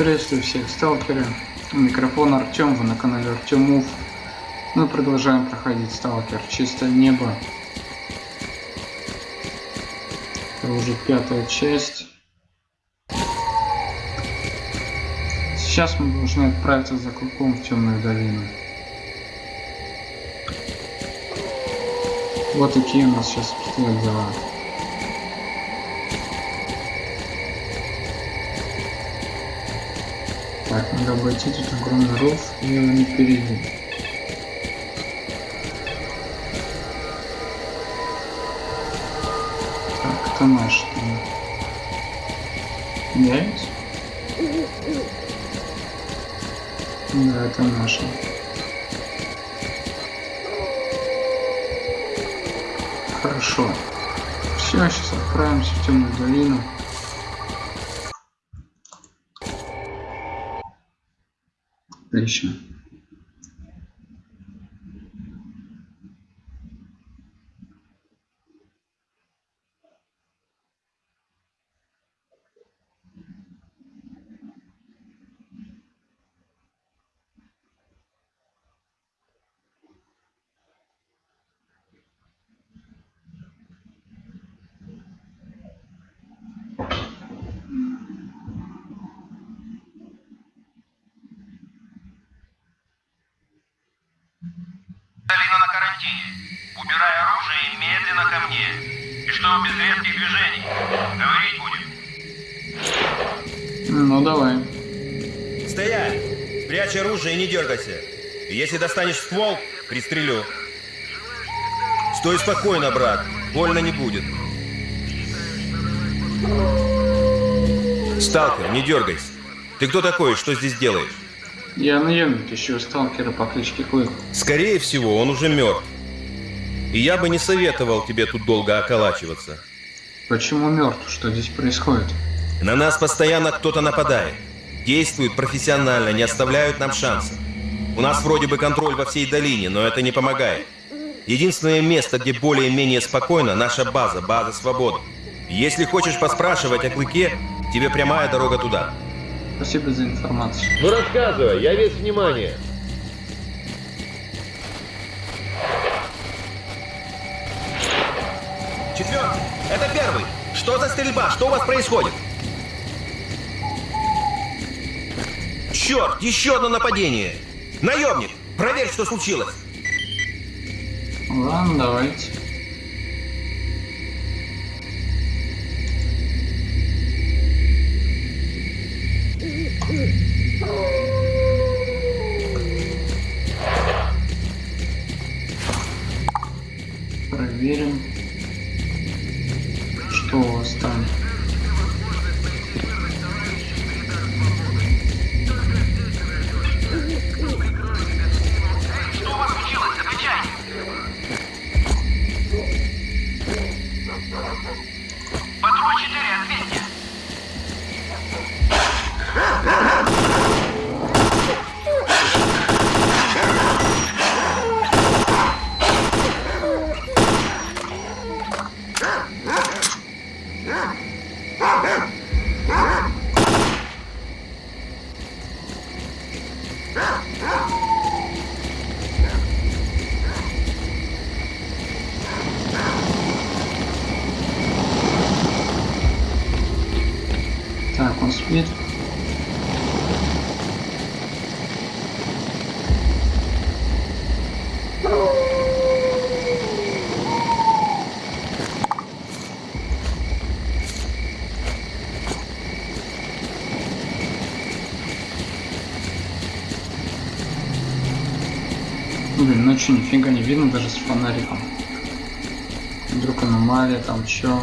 Приветствую всех, сталкеры. Микрофон Артем, вы на канале Артемов. Мы продолжаем проходить сталкер Чистое небо. Это уже пятая часть. Сейчас мы должны отправиться за клыком в темную долину. Вот такие у нас сейчас обстоят дела. Так, надо обойти тут огромный ров и его не перейти. Так, это наш там. Есть? Да, это наши. Хорошо. Все, сейчас отправимся в темную долину. Отлично. Долина на карантине. Убирай оружие и медленно ко мне. И чтобы без резких движений. Говорить будем. Ну давай. Стоять! Спрячь дергайся. Если достанешь ствол, пристрелю. Стой спокойно, брат. Больно не будет. Сталкер, не дергайся. Ты кто такой? Что здесь делаешь? Я наемник, ищу сталкера по кличке Клык. Скорее всего, он уже мертв. И я бы не советовал тебе тут долго околачиваться. Почему мертв? Что здесь происходит? На нас постоянно кто-то нападает. Действуют профессионально, не оставляют нам шанса. У нас вроде бы контроль во всей долине, но это не помогает. Единственное место, где более-менее спокойно, наша база, база свободы. Если хочешь поспрашивать о клыке, тебе прямая дорога туда. Спасибо за информацию. Ну рассказывай, я весь внимание. Четвертый, это первый. Что за стрельба? Что у вас происходит? Черт, еще одно нападение. Наемник, проверь, что случилось. Ладно, давайте. Ночью нифига не видно даже с фонариком. Вдруг аномалия, там чё.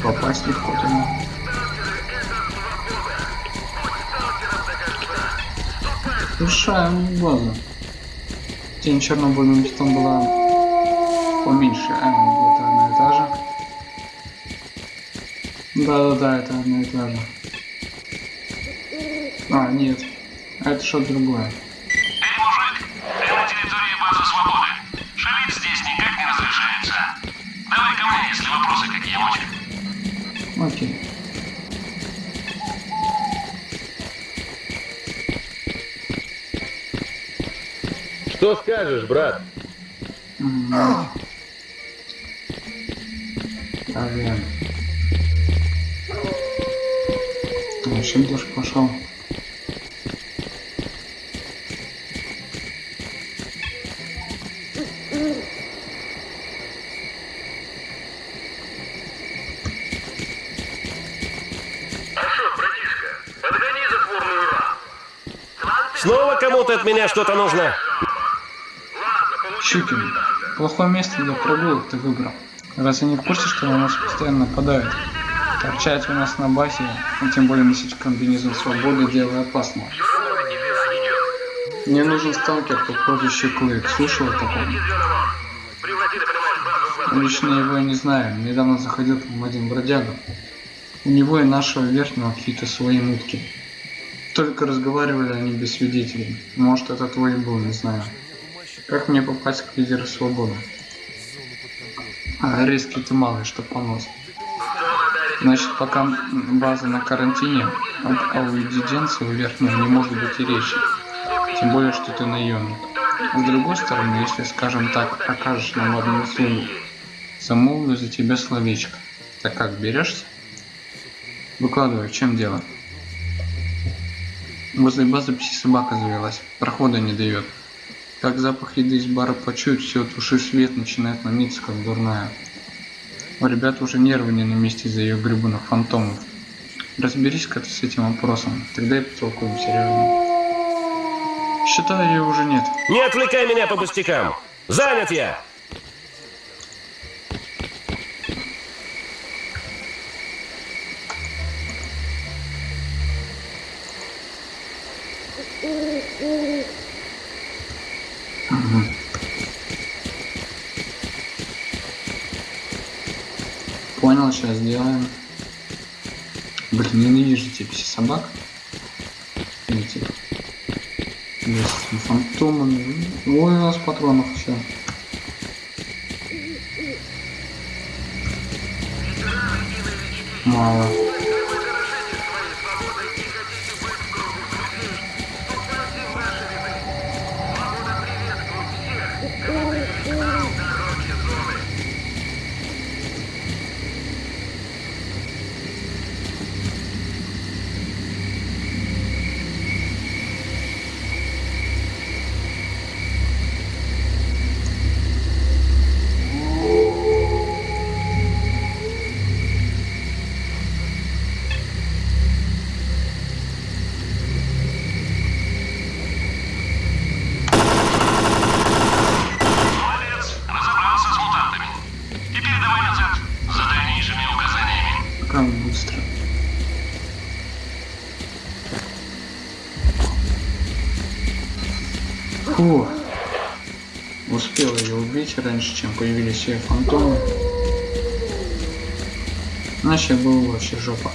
Попасть легко туда. Решаем базу. Тень чернобыльным там была поменьше. А, это одна и та же. Да-да-да, это одна и та же. А, нет. Это что-то другое. Что скажешь, брат? Проверим. Вообще дождь пошел. Снова кому-то от меня что-то нужно? Щукин, плохое место для прогулок ты выбрал. Разве не в курсе, что на нас постоянно нападают? Торчать у нас на базе, а тем более носить комбинезон свободы, дело опасно. Мне нужен сталкер по прозвищу Клык. Слышал о таком? Лично его я не знаю. Недавно заходил к нему один бродяга. У него и нашего верхнего какие-то свои мутки. Только разговаривали они без свидетелей. Может, это твой был, не знаю. Как мне попасть к лидеру свободы? А, риски ты малый, что понос. Значит, пока база на карантине, об аудиенции у верхнего не может быть и речи. Тем более, что ты наемник. С другой стороны, если, скажем так, окажешь нам одну услугу, замолвлю за тебя словечко. Так как, берешься? Выкладывай, в чем дело? Возле базы пси-собака завелась, прохода не дает. Как запах еды из бара почует, все, туши свет, начинает ломиться, как дурная. У ребят уже нервы не на месте из-за ее гребаных фантомов. Разберись-ка ты с этим вопросом, тогда и потолкуем серьезно. Считаю, ее уже нет. Не отвлекай меня по пустякам! Занят я! Сделаем. Блин, ненавижу эти пси-собак. Эти. С фантомами. Ой, у нас патронов все. Мало. Успел ее убить раньше, чем появились ее фантомы. Иначе было вообще жопа.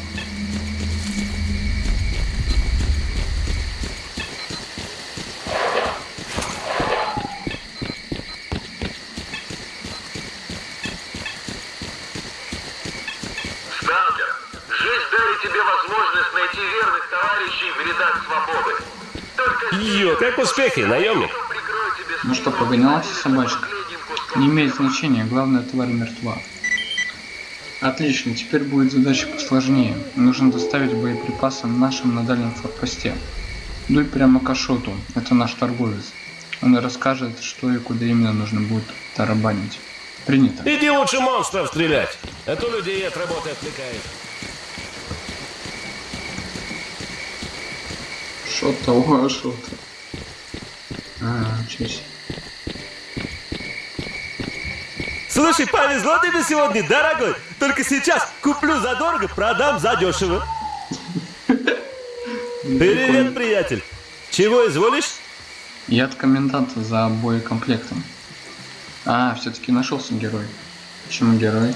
Сталкер, жизнь дарит тебе возможность найти верных товарищей в рядах свободы. Только Йо, как успехи, наемник? Ну что, погонялась собачка? Не имеет значения, главное тварь мертва. Отлично, теперь будет задача посложнее. Нужно доставить боеприпасы нашим на дальнем форпосте. Дуй прямо к Ашоту, это наш торговец. Он расскажет, что и куда именно нужно будет тарабанить. Принято. Иди лучше монстров стрелять, а то людей от работы отвлекает. Что-то, о, что-то. А, чуть. Слушай, повезло тебе сегодня, дорогой. Только сейчас куплю задорого, продам задешево. Привет, приятель. Чего изволишь? Я от коменданта за боекомплектом. А, все-таки нашелся герой. Почему герой?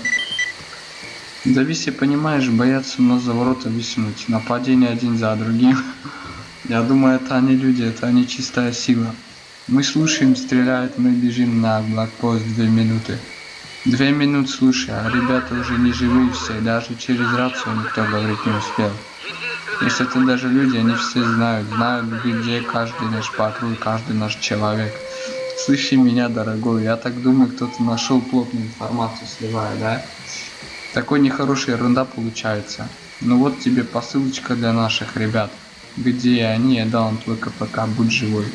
Да виси, понимаешь, боятся нас за ворота виснуть. Нападение один за другим. Я думаю, это они люди, это они чистая сила. Мы слушаем, стреляют, мы бежим на блокпост две минуты. Две минуты слушай, а ребята уже не живые все, даже через рацию никто говорить не успел. Если это даже люди, они все знают, знают, где каждый наш патруль, каждый наш человек. Слыши меня, дорогой, я так думаю, кто-то нашел плотную информацию, сливая, да? Такой нехорошая ерунда получается. Ну вот тебе посылочка для наших ребят. Где они, я дал им твой КПК, будь живой.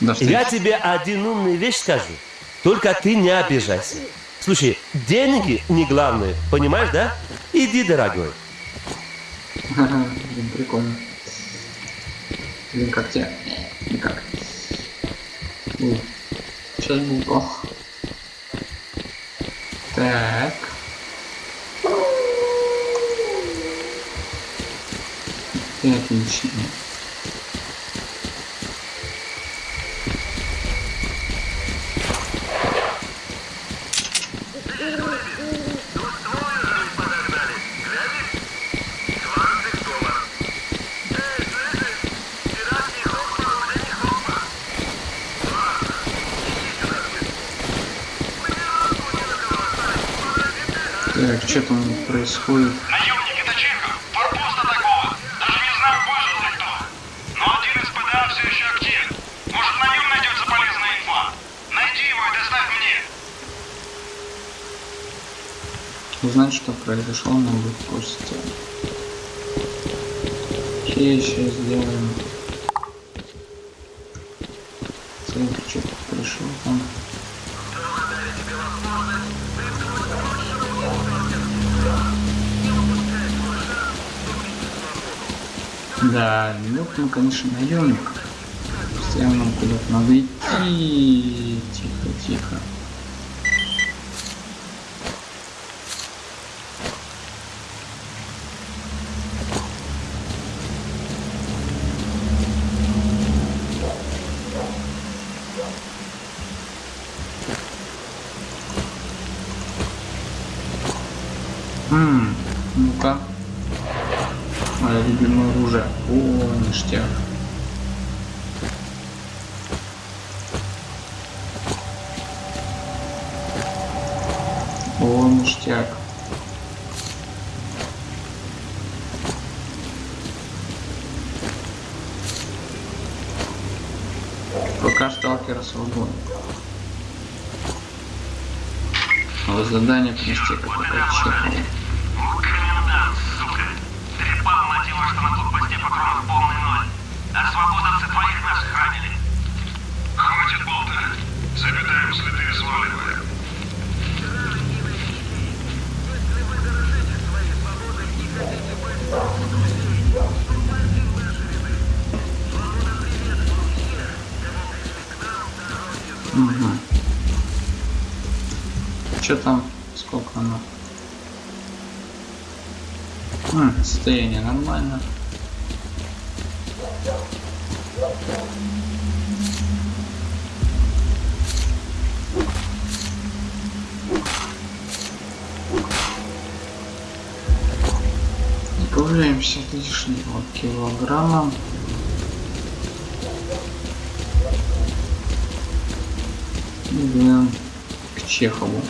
До встречи. Я тебе один умный вещь скажу. Только ты не обижайся. Слушай, деньги не главное, понимаешь, да? Иди, дорогой. Блин, прикольно. Блин, как тебе? Никак. Ой, сейчас был плохо. Так. И отлично. Так, что там происходит? Наемник, это Чехов. Форпост атакован. Даже не знаю, выжил ли кто. Но один из ПДА все еще активен. Может, на нем найдется полезная инфа. Найди его и доставь мне. Узнать, что произошло на выпуске. Окей, сейчас сделаем. Так, что пришел там. Да, ну, конечно, наемник. Постоянно нам куда-то надо идти. Тихо, тихо. Ммм, ну-ка. Мое любимое оружие. О, ништяк. О, ништяк. Пока сталкера свободен. Но задание принести какое-то Что там? Сколько оно? М, состояние нормально. Добавляемся лишнего килограмма. Идем к Чехову.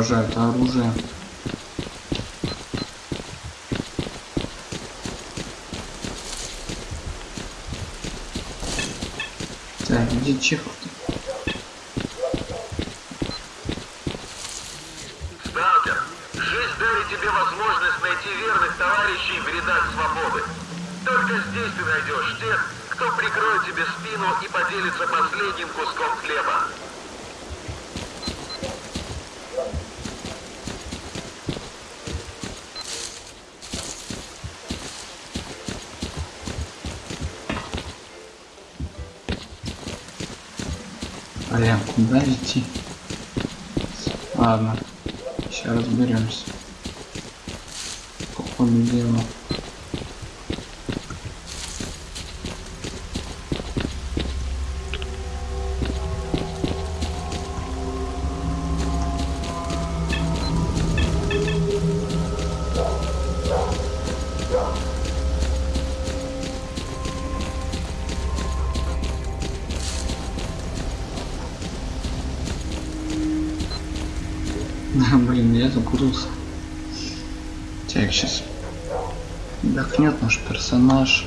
Это оружие. Так, где Чехов-то? Сталкер, жизнь дарит тебе возможность найти верных товарищей в рядах свободы. Только здесь ты найдешь тех, кто прикроет тебе спину и поделится последним куском хлеба. Блин, куда идти? Ладно, сейчас разберемся. По ходу Блин, я закурился. Так, сейчас отдохнет наш персонаж.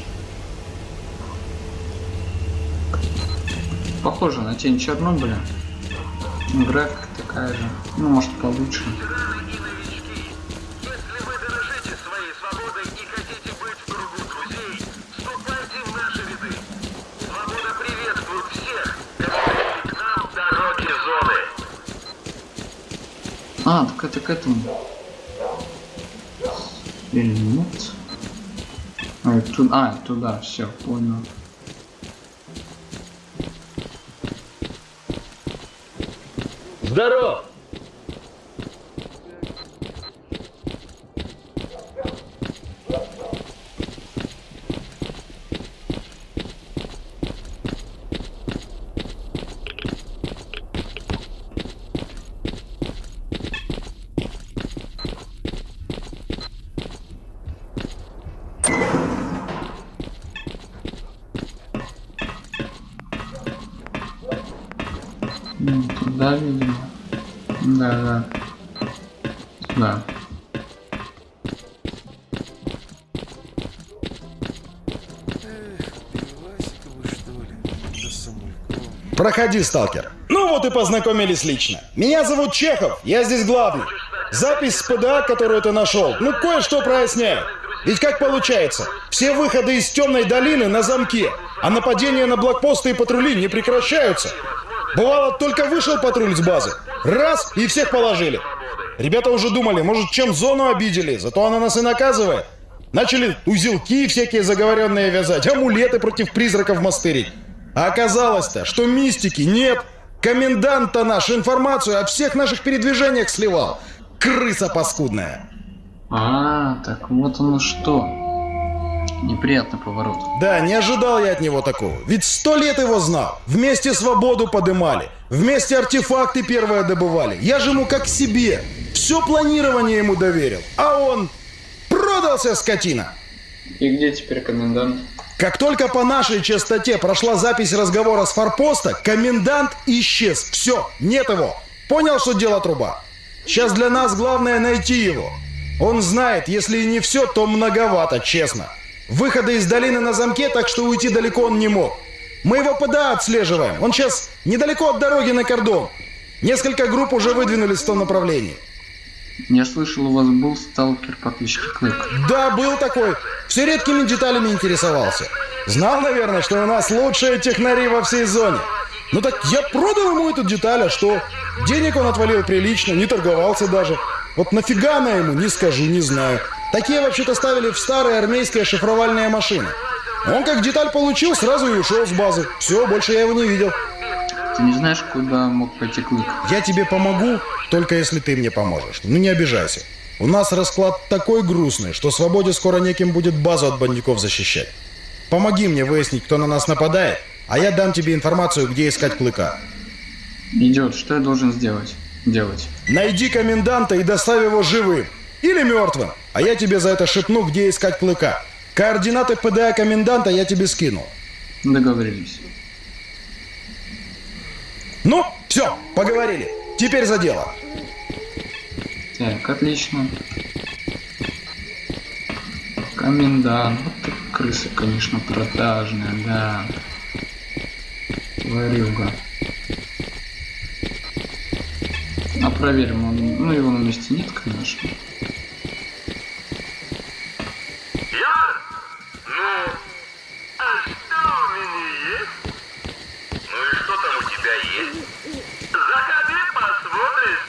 Похоже на тень Чернобыля. Графика такая же. Ну, может получше. Ветераны и новички, если вы дорожите своей свободой и хотите быть в кругу друзей, вступайте в наши ряды. Свобода приветствует всех, кому к нам дороги зоны. Так это к этому. Или нет? А, туда, а, туда, все, понял. Здоров! Ну, туда, видимо. Да, да. Туда. Проходи, сталкер. Ну вот и познакомились лично. Меня зовут Чехов, я здесь главный. Запись с ПДА, которую ты нашел, ну кое-что проясняет. Ведь как получается, все выходы из темной долины на замке, а нападения на блокпосты и патрули не прекращаются. Бывало, только вышел патруль с базы, раз и всех положили. Ребята уже думали, может, чем зону обидели, зато она нас и наказывает. Начали узелки всякие заговоренные вязать, амулеты против призраков мастерить. А оказалось-то, что мистики нет. Комендант-то наш информацию о всех наших передвижениях сливал. Крыса паскудная. А, так вот оно что. Неприятный поворот. Да, не ожидал я от него такого. Ведь сто лет его знал. Вместе свободу подымали. Вместе артефакты первые добывали. Я же ему как себе. Все планирование ему доверил. А он продался, скотина. И где теперь комендант? Как только по нашей частоте прошла запись разговора с форпоста, комендант исчез. Все, нет его. Понял, что дело труба? Сейчас для нас главное найти его. Он знает, если и не все, то многовато, честно. Выходы из долины на замке, так что уйти далеко он не мог. Мы его ПДА отслеживаем. Он сейчас недалеко от дороги на кордон. Несколько групп уже выдвинулись в том направлении. Я слышал, у вас был сталкер по кличке Клык. Да, был такой. Все редкими деталями интересовался. Знал, наверное, что у нас лучшие технари во всей зоне. Ну так я продал ему эту деталь, а что? Денег он отвалил прилично, не торговался даже. Вот нафига она ему, не скажу, не знаю. Такие вообще-то ставили в старые армейские шифровальные машины. Он как деталь получил, сразу и ушел с базы. Все, больше я его не видел. Ты не знаешь, куда мог пойти Клык? Я тебе помогу, только если ты мне поможешь. Ну не обижайся. У нас расклад такой грустный, что свободе скоро неким будет базу от бандюков защищать. Помоги мне выяснить, кто на нас нападает, а я дам тебе информацию, где искать клыка. Идет, что я должен сделать? Делать. Найди коменданта и доставь его живым. Или мертвым. А я тебе за это шепну, где искать клыка. Координаты ПДА коменданта я тебе скинул. Договорились. Ну, все, поговорили. Теперь за дело. Так, отлично. Комендант. Вот ты крыса, конечно, продажная, да. Тварюга. А проверим, он, ну его на месте нет, конечно. Яр? Ну, а что у меня есть? Ну и что там у тебя есть? Заходи, посмотришь.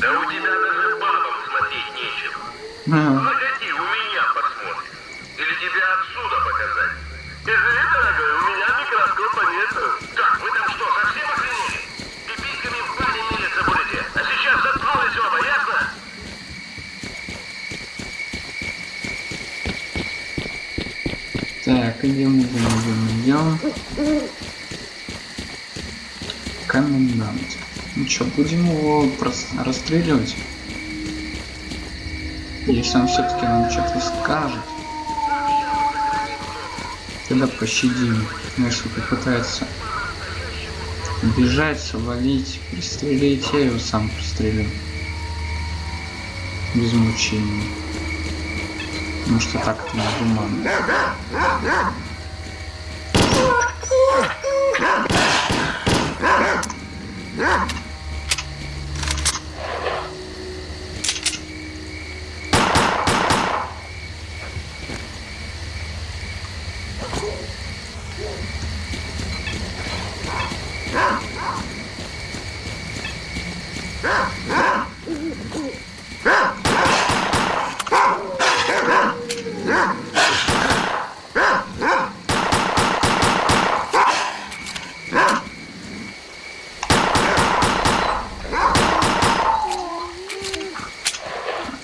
Да у тебя даже бабам смотреть нечего. Ага. Заходи, у меня посмотришь. Или тебе отсюда показать. Извини, дорогой, у меня микроскопа нету. Как, вы там что, совсем охренели? Будете? А? Так, идем, идем, идем, идем. Комендант. Ну что, будем его расстреливать? Если он все-таки нам что-то скажет, тогда пощадим. Если попытается бежать, свалить, пристрелить, я его сам пристрелю. без мучений. Потому что так это негуманно.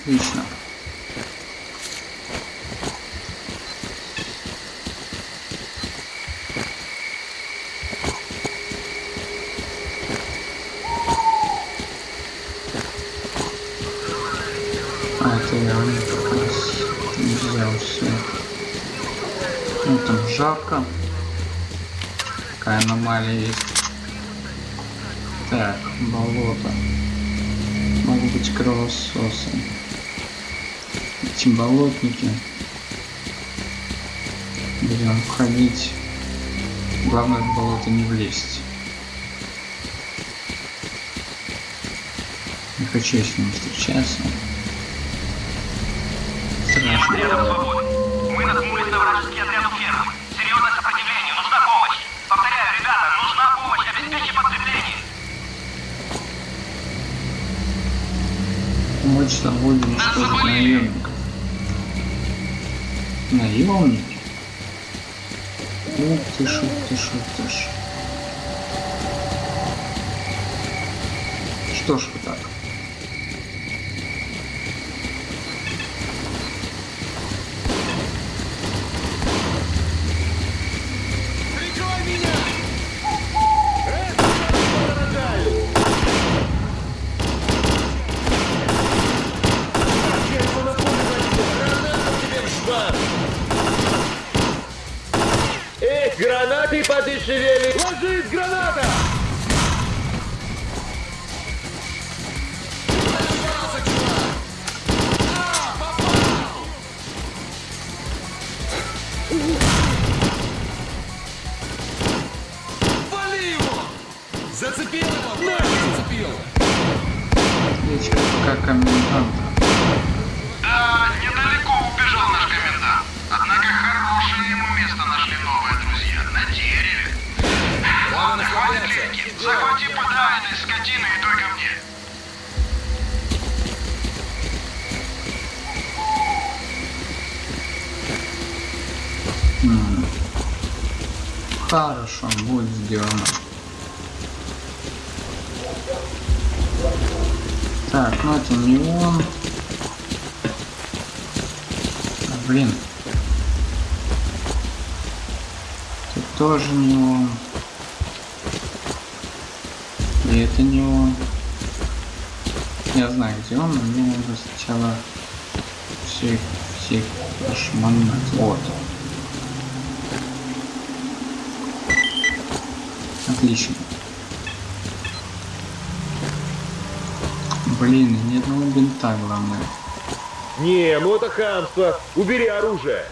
Отлично. А, это я как раз не взял все. Ну там жарко. Аномалия есть. Так, болото. Могут быть кровососы. Эти болотники. Будем ходить. Главное в болото не влезть. Не хочу с ним встречаться. Страшно. Мы на вражеский отряд у фермы. Серьезное сопротивление, нужна помощь. Повторяю, ребята, нужна помощь, обеспечьте подкрепление. Помочь собой уничтожить наемников. Наемники? Ух ты ж, ух ты ж, ух ты ж. Appreciate it. Хорошо, будет сделано. Так, ну это не он. Блин. Тут тоже не он. И это не он. Я знаю, где он, но мне надо сначала всех, всех прошмонать. Вот. Отлично. Блин, ни одного бинта, главное. Не, ну это хамство. Убери оружие.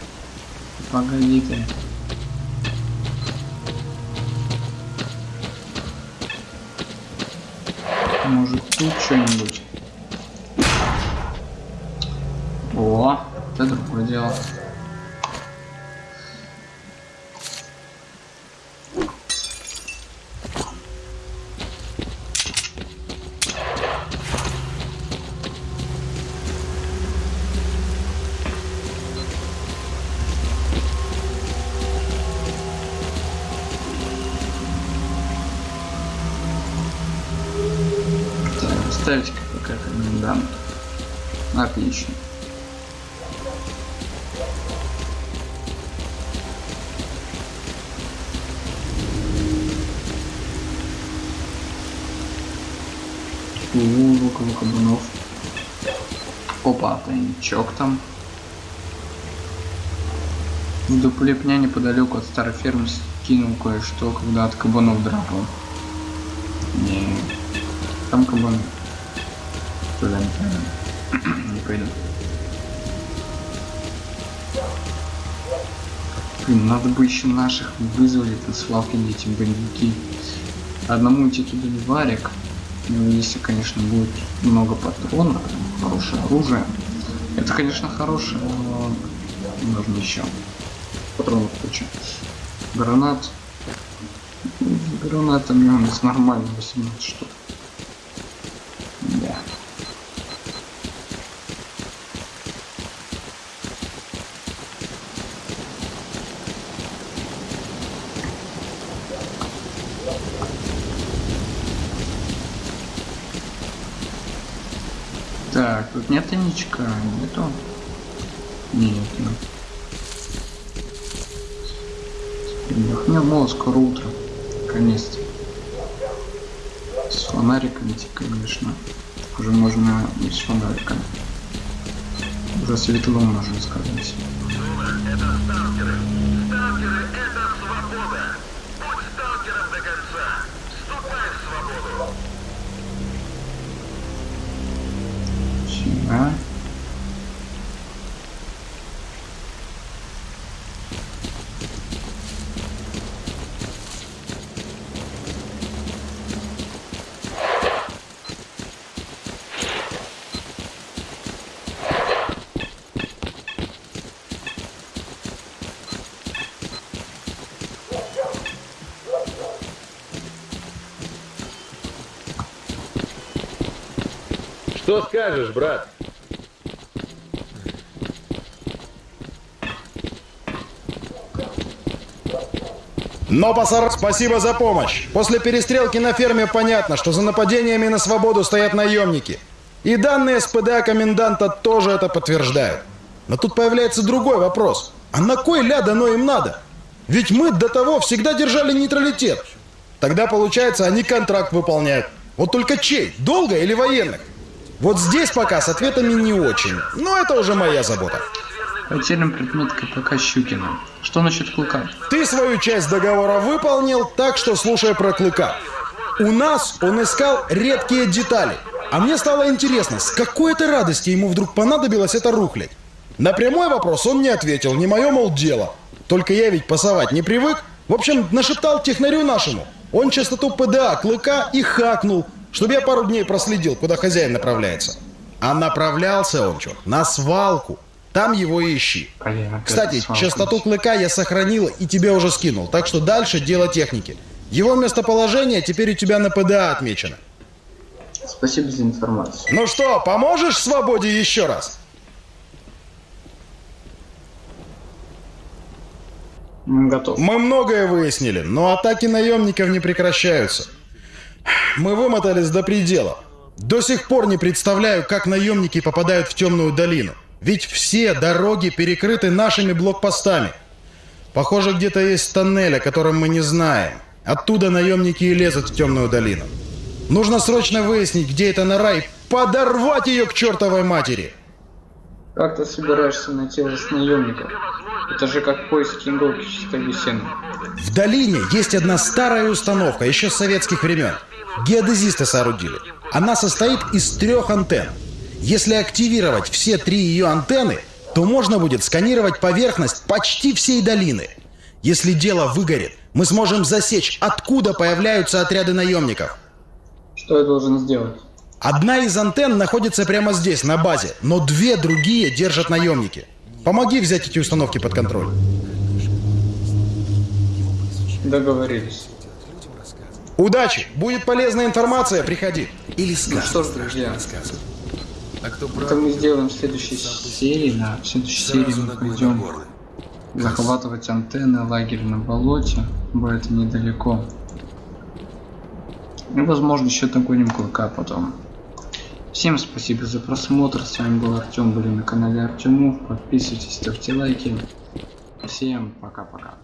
Погоди ты. Может тут что-нибудь? О, это другое дело. Тайничок там. В дупле пня неподалеку от старой фермы скинул кое-что, когда от кабанов драпал. Не, там кабан. Туда не пойду. Блин, надо бы еще наших вызволить на свалке эти бандюки. Одному идти туда не варик. Ну, если, конечно, будет много патронов, хорошее оружие. Это, конечно, хорошее, но нужно еще. Патронов куча. Гранат. Гранатами у нас нормально 18 штук. Да. Так, тут нет тайничка, нету. Нет, нет. Передохнем, мол, скоро утро. Наконец-то. С фонариками, идти, конечно. Уже можно и с фонариками. Уже светло, можно сказать. Сюда. Что скажешь, брат? Но, пасар, спасибо за помощь. После перестрелки на ферме понятно, что за нападениями на свободу стоят наемники. И данные СПДА коменданта тоже это подтверждают. Но тут появляется другой вопрос. А на кой ля дано им надо? Ведь мы до того всегда держали нейтралитет. Тогда, получается, они контракт выполняют. Вот только чей? Долго или военных? Вот здесь пока с ответами не очень. Но это уже моя забота. Потерян предмет КПК Щукина. Что насчет клыка? Ты свою часть договора выполнил, так что слушай про Клыка. У нас он искал редкие детали. А мне стало интересно, с какой это радости ему вдруг понадобилось это рухлядь? На прямой вопрос он не ответил, не мое, мол, дело. Только я ведь пасовать не привык. В общем, нашептал технарю нашему. Он частоту ПДА Клыка и хакнул, чтобы я пару дней проследил, куда хозяин направляется. А направлялся он, чё, на свалку. Там его и ищи. Кстати, частоту клыка я сохранил и тебе уже скинул, так что дальше дело техники. Его местоположение теперь у тебя на ПДА отмечено. Спасибо за информацию. Ну что, поможешь свободе еще раз? Готов. Мы многое выяснили, но атаки наемников не прекращаются. Мы вымотались до предела. До сих пор не представляю, как наемники попадают в темную долину. Ведь все дороги перекрыты нашими блокпостами. Похоже, где-то есть тоннель, о котором мы не знаем. Оттуда наемники и лезут в темную долину. Нужно срочно выяснить, где эта нора, и подорвать ее к чертовой матери. Как ты собираешься найти вас наемников? Это же как поиски иголки чистой сена. В долине есть одна старая установка, еще с советских времен. Геодезисты соорудили. Она состоит из трех антенн. Если активировать все три ее антенны, то можно будет сканировать поверхность почти всей долины. Если дело выгорит, мы сможем засечь, откуда появляются отряды наемников. Что я должен сделать? Одна из антенн находится прямо здесь, на базе, но две другие держат наемники. Помоги взять эти установки под контроль. Договорились. Удачи! Будет полезная информация, приходи. Или Ну скажешь. что ж, друзья, А кто это мы сделаем в следующей серии. На в следующей серии мы пойдем захватывать антенны, лагерь на болоте. Будет недалеко. И возможно еще догоним клыка потом. Всем спасибо за просмотр. С вами был Артем, были на канале Артемов. Подписывайтесь, ставьте лайки. Всем пока-пока.